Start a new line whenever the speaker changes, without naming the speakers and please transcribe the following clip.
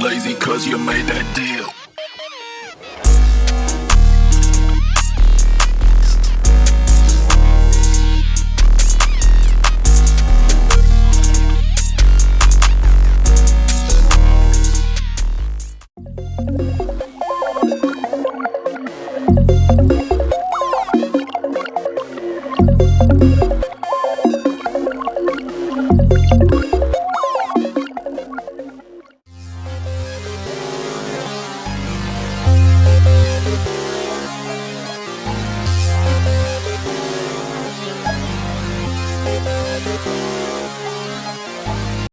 lazy cause you made that deal. Thank Música